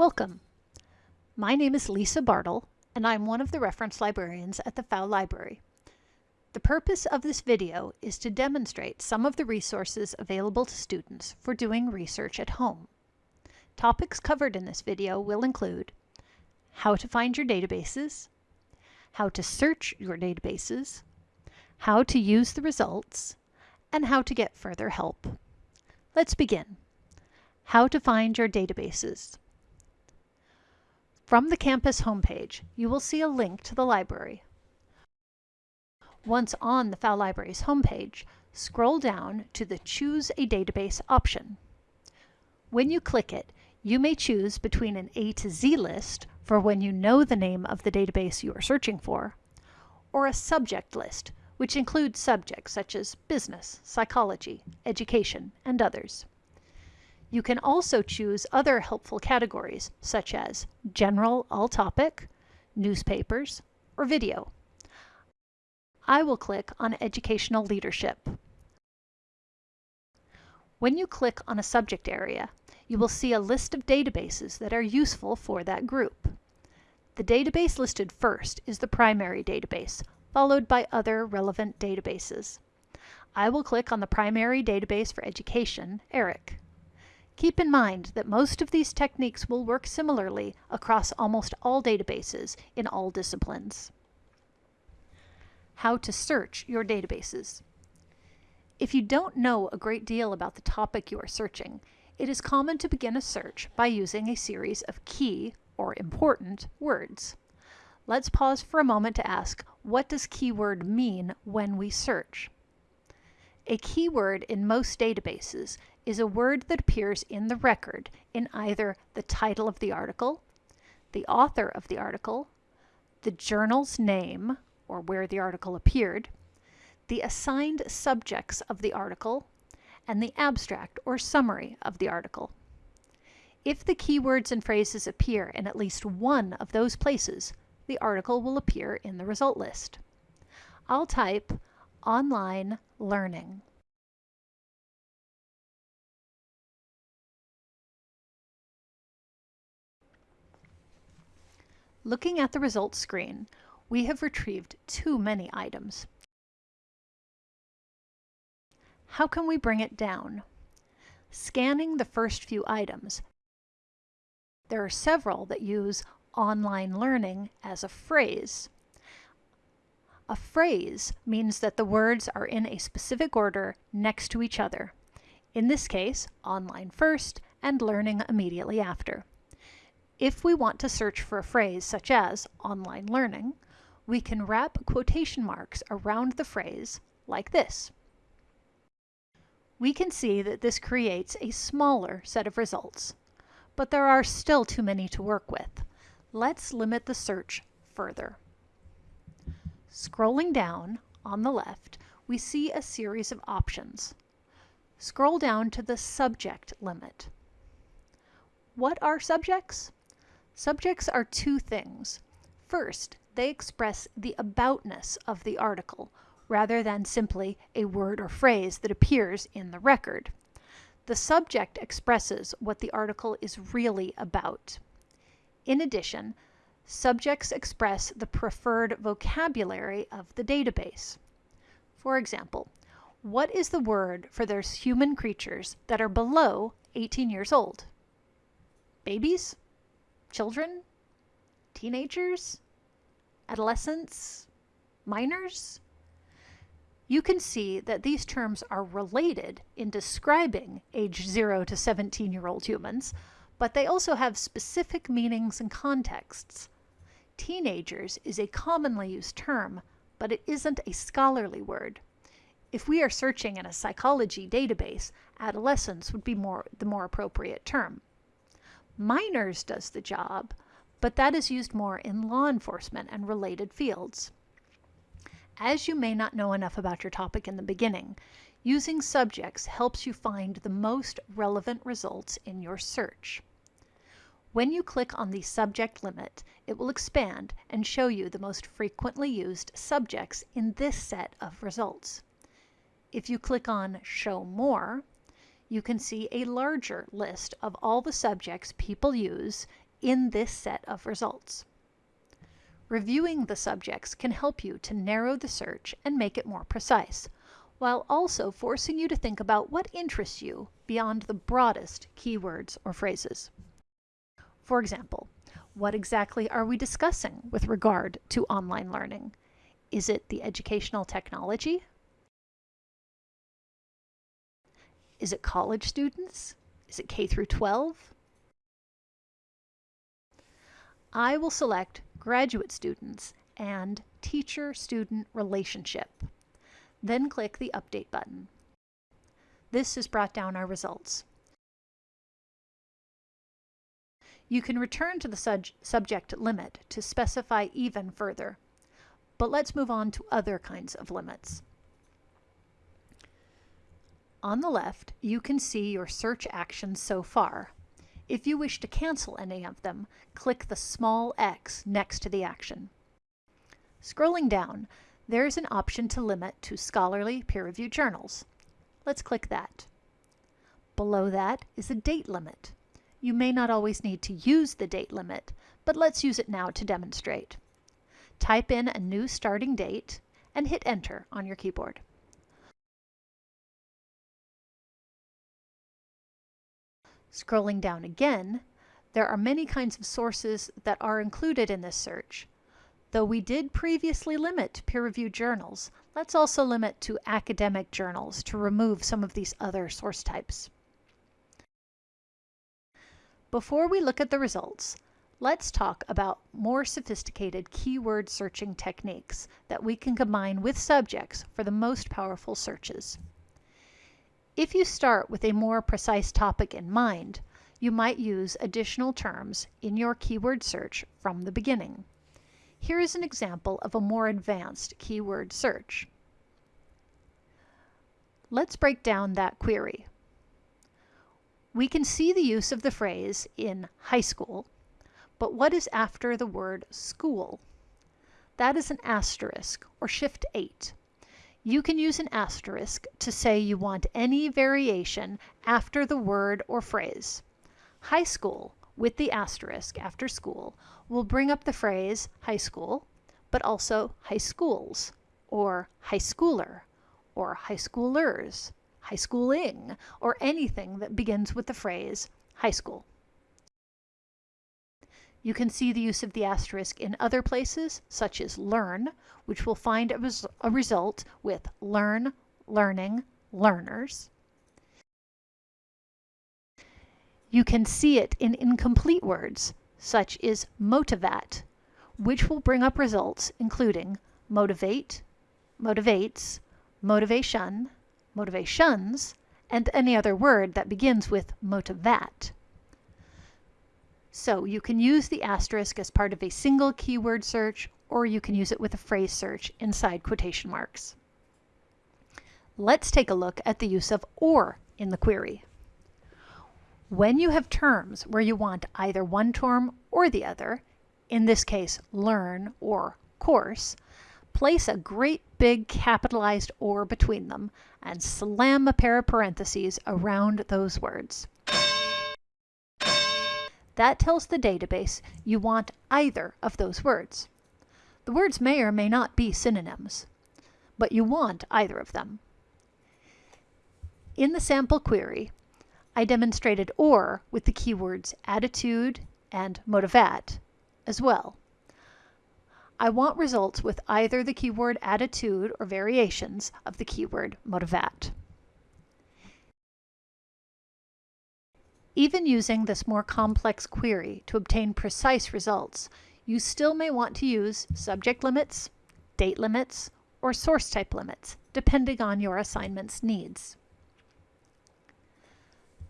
Welcome. My name is Lisa Bartle, and I'm one of the reference librarians at the Pfau Library. The purpose of this video is to demonstrate some of the resources available to students for doing research at home. Topics covered in this video will include how to find your databases, how to search your databases, how to use the results, and how to get further help. Let's begin. How to find your databases. From the campus homepage, you will see a link to the library. Once on the Pfau Library's homepage, scroll down to the Choose a Database option. When you click it, you may choose between an A to Z list for when you know the name of the database you are searching for, or a subject list, which includes subjects such as business, psychology, education, and others. You can also choose other helpful categories such as general all topic, newspapers, or video. I will click on educational leadership. When you click on a subject area, you will see a list of databases that are useful for that group. The database listed first is the primary database, followed by other relevant databases. I will click on the primary database for education, ERIC. Keep in mind that most of these techniques will work similarly across almost all databases in all disciplines. How to search your databases. If you don't know a great deal about the topic you are searching, it is common to begin a search by using a series of key or important words. Let's pause for a moment to ask, what does keyword mean when we search? A keyword in most databases is a word that appears in the record in either the title of the article, the author of the article, the journal's name, or where the article appeared, the assigned subjects of the article, and the abstract or summary of the article. If the keywords and phrases appear in at least one of those places, the article will appear in the result list. I'll type online learning. Looking at the results screen, we have retrieved too many items. How can we bring it down? Scanning the first few items, there are several that use online learning as a phrase. A phrase means that the words are in a specific order next to each other. In this case, online first and learning immediately after. If we want to search for a phrase such as online learning, we can wrap quotation marks around the phrase like this. We can see that this creates a smaller set of results, but there are still too many to work with. Let's limit the search further. Scrolling down on the left, we see a series of options. Scroll down to the subject limit. What are subjects? Subjects are two things. First, they express the aboutness of the article, rather than simply a word or phrase that appears in the record. The subject expresses what the article is really about. In addition, subjects express the preferred vocabulary of the database. For example, what is the word for those human creatures that are below 18 years old? Babies? Children? Teenagers? Adolescents? Minors? You can see that these terms are related in describing age 0 to 17 year old humans, but they also have specific meanings and contexts. Teenagers is a commonly used term, but it isn't a scholarly word. If we are searching in a psychology database, adolescence would be more, the more appropriate term. Minors does the job, but that is used more in law enforcement and related fields. As you may not know enough about your topic in the beginning, using subjects helps you find the most relevant results in your search. When you click on the subject limit, it will expand and show you the most frequently used subjects in this set of results. If you click on Show More, you can see a larger list of all the subjects people use in this set of results. Reviewing the subjects can help you to narrow the search and make it more precise, while also forcing you to think about what interests you beyond the broadest keywords or phrases. For example, what exactly are we discussing with regard to online learning? Is it the educational technology? Is it college students? Is it K through 12? I will select graduate students and teacher-student relationship. Then click the Update button. This has brought down our results. You can return to the sub subject limit to specify even further. But let's move on to other kinds of limits. On the left, you can see your search actions so far. If you wish to cancel any of them, click the small x next to the action. Scrolling down, there is an option to limit to scholarly peer-reviewed journals. Let's click that. Below that is a date limit. You may not always need to use the date limit, but let's use it now to demonstrate. Type in a new starting date and hit enter on your keyboard. Scrolling down again, there are many kinds of sources that are included in this search. Though we did previously limit to peer-reviewed journals, let's also limit to academic journals to remove some of these other source types. Before we look at the results, let's talk about more sophisticated keyword searching techniques that we can combine with subjects for the most powerful searches. If you start with a more precise topic in mind, you might use additional terms in your keyword search from the beginning. Here is an example of a more advanced keyword search. Let's break down that query. We can see the use of the phrase in high school, but what is after the word school? That is an asterisk or shift 8 you can use an asterisk to say you want any variation after the word or phrase. High school with the asterisk after school will bring up the phrase high school, but also high schools, or high schooler, or high schoolers, high schooling, or anything that begins with the phrase high school. You can see the use of the asterisk in other places, such as learn, which will find a, res a result with learn, learning, learners. You can see it in incomplete words, such as motivat, which will bring up results including motivate, motivates, motivation, motivations, and any other word that begins with motivat. So you can use the asterisk as part of a single keyword search, or you can use it with a phrase search inside quotation marks. Let's take a look at the use of OR in the query. When you have terms where you want either one term or the other, in this case learn or course, place a great big capitalized OR between them and slam a pair of parentheses around those words. That tells the database you want either of those words. The words may or may not be synonyms, but you want either of them. In the sample query, I demonstrated OR with the keywords attitude and motivat as well. I want results with either the keyword attitude or variations of the keyword motivat. Even using this more complex query to obtain precise results, you still may want to use subject limits, date limits, or source type limits, depending on your assignment's needs.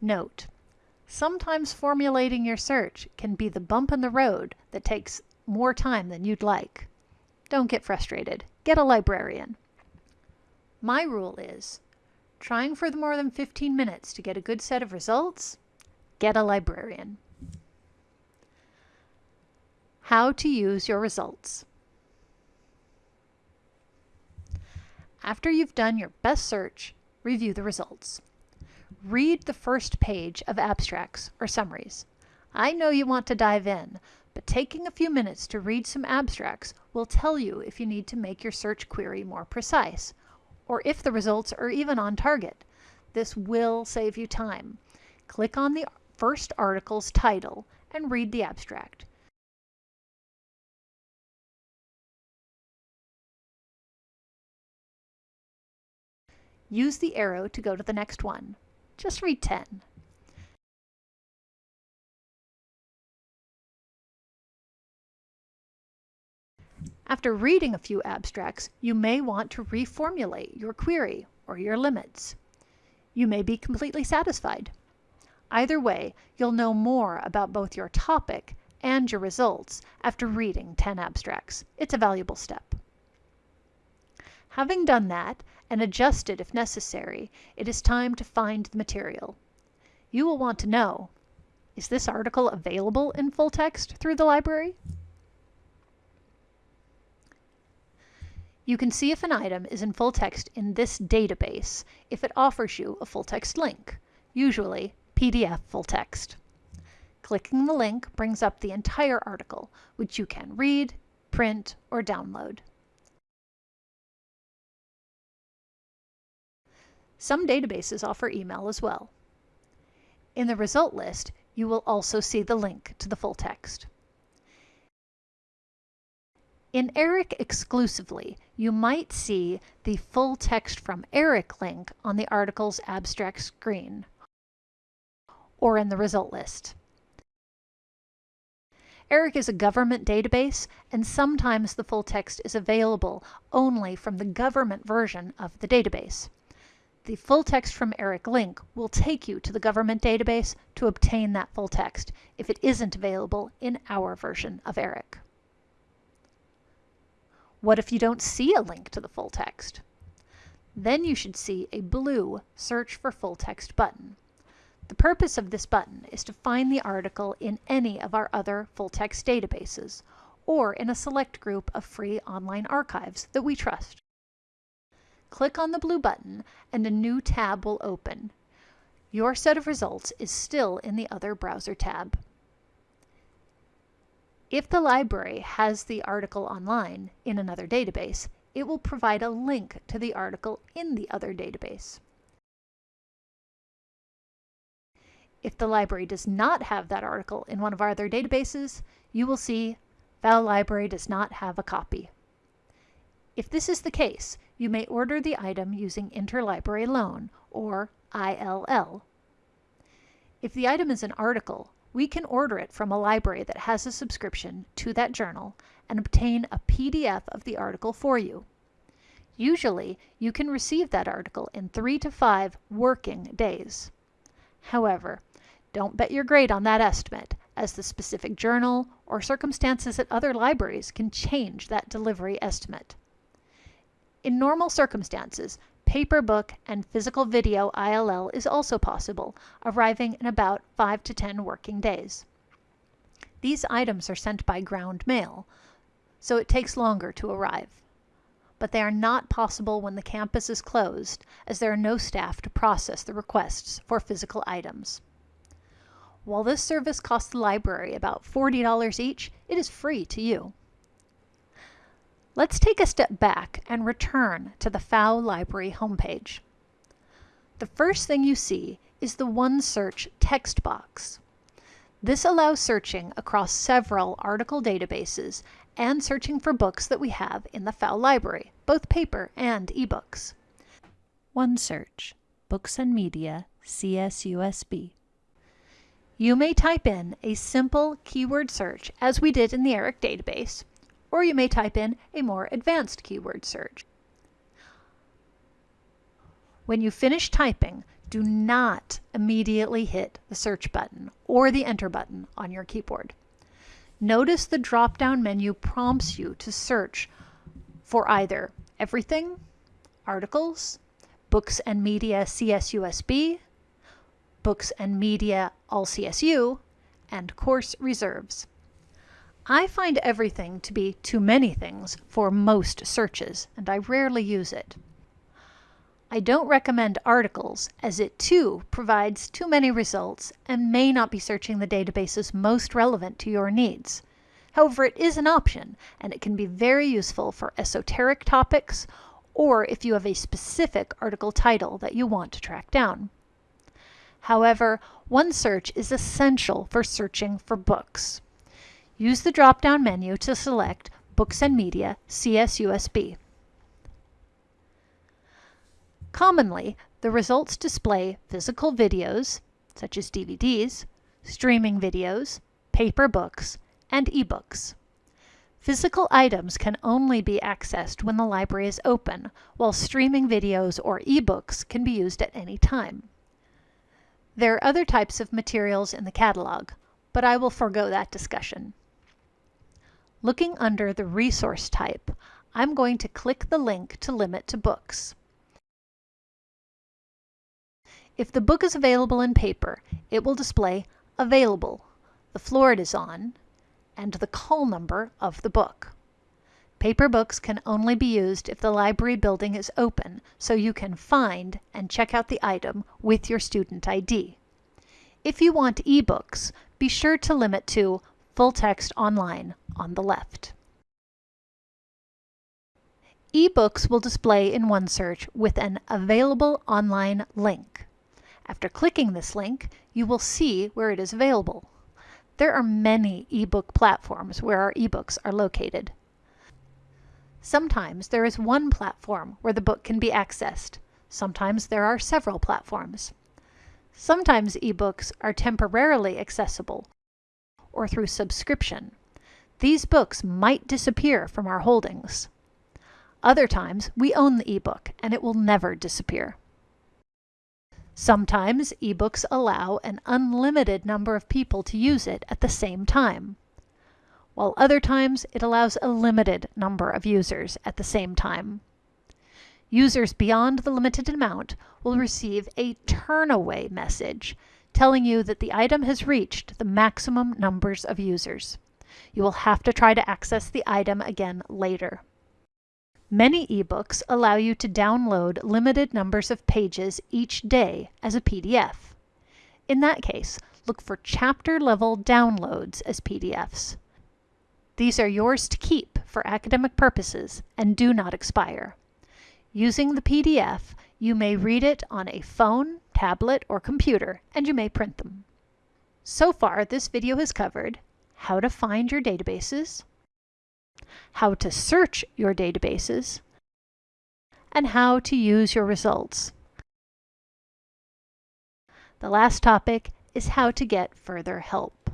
Note, sometimes formulating your search can be the bump in the road that takes more time than you'd like. Don't get frustrated. Get a librarian. My rule is, trying for more than 15 minutes to get a good set of results Get a librarian. How to use your results. After you've done your best search, review the results. Read the first page of abstracts or summaries. I know you want to dive in, but taking a few minutes to read some abstracts will tell you if you need to make your search query more precise, or if the results are even on target. This will save you time. Click on the first article's title and read the abstract. Use the arrow to go to the next one. Just read 10. After reading a few abstracts, you may want to reformulate your query or your limits. You may be completely satisfied. Either way, you'll know more about both your topic and your results after reading 10 abstracts. It's a valuable step. Having done that and adjusted if necessary, it is time to find the material. You will want to know, is this article available in full text through the library? You can see if an item is in full text in this database if it offers you a full text link, usually PDF full text. Clicking the link brings up the entire article, which you can read, print, or download. Some databases offer email as well. In the result list, you will also see the link to the full text. In ERIC exclusively, you might see the full text from ERIC link on the article's abstract screen or in the result list. ERIC is a government database, and sometimes the full text is available only from the government version of the database. The full text from ERIC link will take you to the government database to obtain that full text if it isn't available in our version of ERIC. What if you don't see a link to the full text? Then you should see a blue Search for Full Text button. The purpose of this button is to find the article in any of our other full text databases, or in a select group of free online archives that we trust. Click on the blue button and a new tab will open. Your set of results is still in the Other Browser tab. If the library has the article online in another database, it will provide a link to the article in the other database. If the library does not have that article in one of our other databases, you will see Pfau Library does not have a copy. If this is the case, you may order the item using Interlibrary Loan, or ILL. If the item is an article, we can order it from a library that has a subscription to that journal and obtain a PDF of the article for you. Usually, you can receive that article in three to five working days. However, don't bet your grade on that estimate, as the specific journal or circumstances at other libraries can change that delivery estimate. In normal circumstances, Paper book and physical video ILL is also possible, arriving in about 5 to 10 working days. These items are sent by ground mail, so it takes longer to arrive. But they are not possible when the campus is closed, as there are no staff to process the requests for physical items. While this service costs the library about $40 each, it is free to you. Let's take a step back and return to the Pfau Library homepage. The first thing you see is the OneSearch text box. This allows searching across several article databases and searching for books that we have in the Pfau library, both paper and ebooks. OneSearch, Books and Media, CSUSB. You may type in a simple keyword search as we did in the ERIC database, or you may type in a more advanced keyword search. When you finish typing, do not immediately hit the search button or the enter button on your keyboard. Notice the drop-down menu prompts you to search for either everything, articles, books and media CSUSB, books and media all CSU, and course reserves. I find everything to be too many things for most searches, and I rarely use it. I don't recommend articles as it too provides too many results and may not be searching the databases most relevant to your needs. However, it is an option and it can be very useful for esoteric topics or if you have a specific article title that you want to track down. However, OneSearch is essential for searching for books. Use the drop-down menu to select Books and Media CSUSB. Commonly, the results display physical videos, such as DVDs, streaming videos, paper books, and ebooks. Physical items can only be accessed when the library is open, while streaming videos or ebooks can be used at any time. There are other types of materials in the catalog, but I will forego that discussion. Looking under the resource type, I'm going to click the link to limit to books. If the book is available in paper, it will display Available, the floor it is on, and the call number of the book. Paper books can only be used if the library building is open, so you can find and check out the item with your student ID. If you want ebooks, be sure to limit to Full Text Online on the left. Ebooks will display in OneSearch with an Available Online link. After clicking this link, you will see where it is available. There are many ebook platforms where our ebooks are located. Sometimes there is one platform where the book can be accessed. Sometimes there are several platforms. Sometimes ebooks are temporarily accessible or through subscription. These books might disappear from our holdings. Other times, we own the ebook and it will never disappear. Sometimes ebooks allow an unlimited number of people to use it at the same time, while other times it allows a limited number of users at the same time. Users beyond the limited amount will receive a turnaway message telling you that the item has reached the maximum numbers of users. You will have to try to access the item again later. Many ebooks allow you to download limited numbers of pages each day as a PDF. In that case, look for chapter-level downloads as PDFs. These are yours to keep for academic purposes and do not expire. Using the PDF, you may read it on a phone, tablet, or computer, and you may print them. So far, this video has covered how to find your databases, how to search your databases, and how to use your results. The last topic is how to get further help.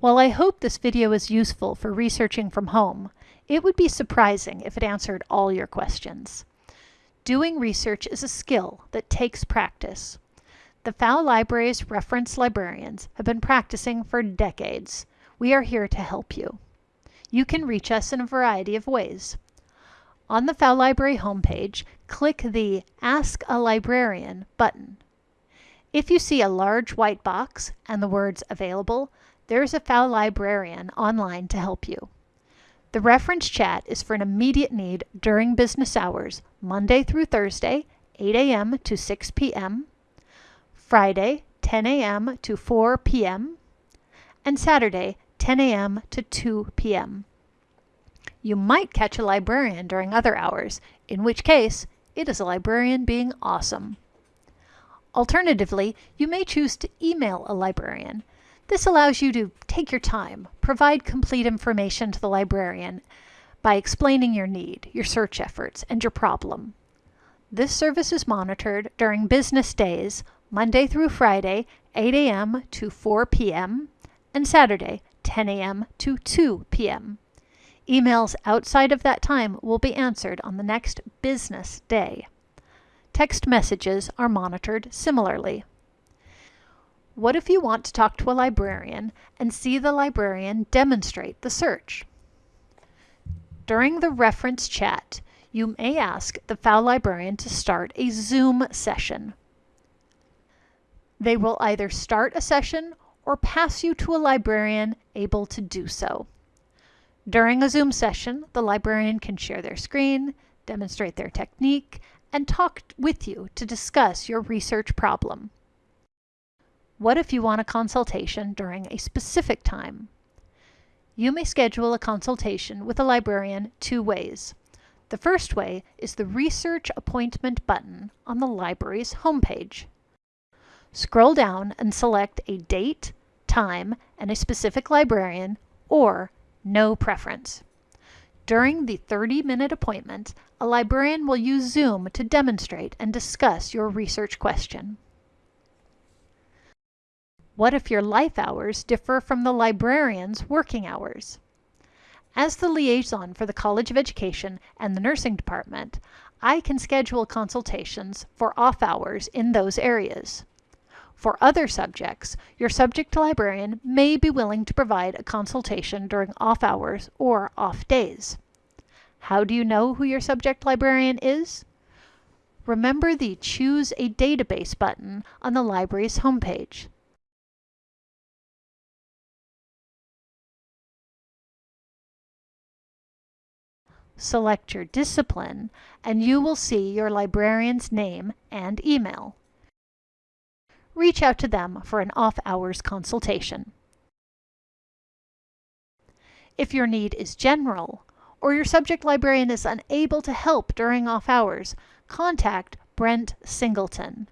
While I hope this video is useful for researching from home, it would be surprising if it answered all your questions. Doing research is a skill that takes practice. The Pfau Library's reference librarians have been practicing for decades. We are here to help you. You can reach us in a variety of ways. On the Pfau Library homepage, click the Ask a Librarian button. If you see a large white box and the words Available, there's a Pfau Librarian online to help you. The reference chat is for an immediate need during business hours, Monday through Thursday, 8 a.m. to 6 p.m., Friday, 10 a.m. to 4 p.m., and Saturday, 10 a.m. to 2 p.m. You might catch a librarian during other hours, in which case it is a librarian being awesome. Alternatively, you may choose to email a librarian. This allows you to take your time, provide complete information to the librarian by explaining your need, your search efforts, and your problem. This service is monitored during business days, Monday through Friday, 8 a.m. to 4 p.m., and Saturday, 10 a.m. to 2 p.m. Emails outside of that time will be answered on the next business day. Text messages are monitored similarly. What if you want to talk to a librarian and see the librarian demonstrate the search? During the reference chat, you may ask the Pfau librarian to start a Zoom session. They will either start a session or pass you to a librarian able to do so. During a Zoom session, the librarian can share their screen, demonstrate their technique, and talk with you to discuss your research problem. What if you want a consultation during a specific time? You may schedule a consultation with a librarian two ways. The first way is the Research Appointment button on the library's homepage. Scroll down and select a date, time, and a specific librarian, or no preference. During the 30-minute appointment, a librarian will use Zoom to demonstrate and discuss your research question. What if your life hours differ from the librarian's working hours? As the liaison for the College of Education and the nursing department, I can schedule consultations for off hours in those areas. For other subjects, your subject librarian may be willing to provide a consultation during off hours or off days. How do you know who your subject librarian is? Remember the Choose a Database button on the library's homepage. Select your discipline, and you will see your librarian's name and email. Reach out to them for an off-hours consultation. If your need is general, or your subject librarian is unable to help during off hours, contact Brent Singleton.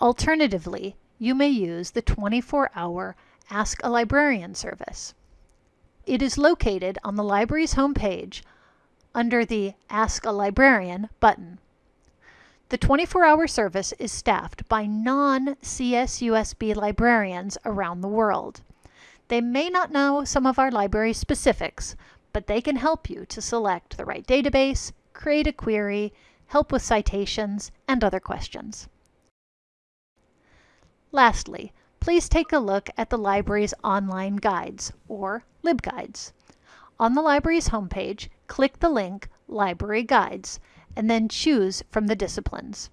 Alternatively, you may use the 24-hour Ask a Librarian service. It is located on the library's homepage under the Ask a Librarian button. The 24-hour service is staffed by non-CSUSB librarians around the world. They may not know some of our library specifics, but they can help you to select the right database, create a query, help with citations, and other questions. Lastly, please take a look at the library's online guides, or LibGuides. On the library's homepage, click the link Library Guides, and then choose from the disciplines.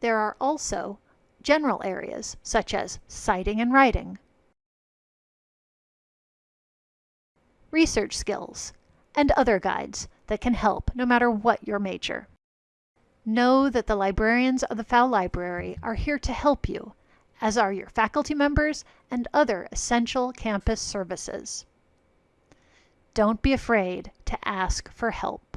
There are also general areas such as citing and writing, research skills, and other guides that can help no matter what your major. Know that the librarians of the Pfau Library are here to help you, as are your faculty members and other essential campus services. Don't be afraid to ask for help.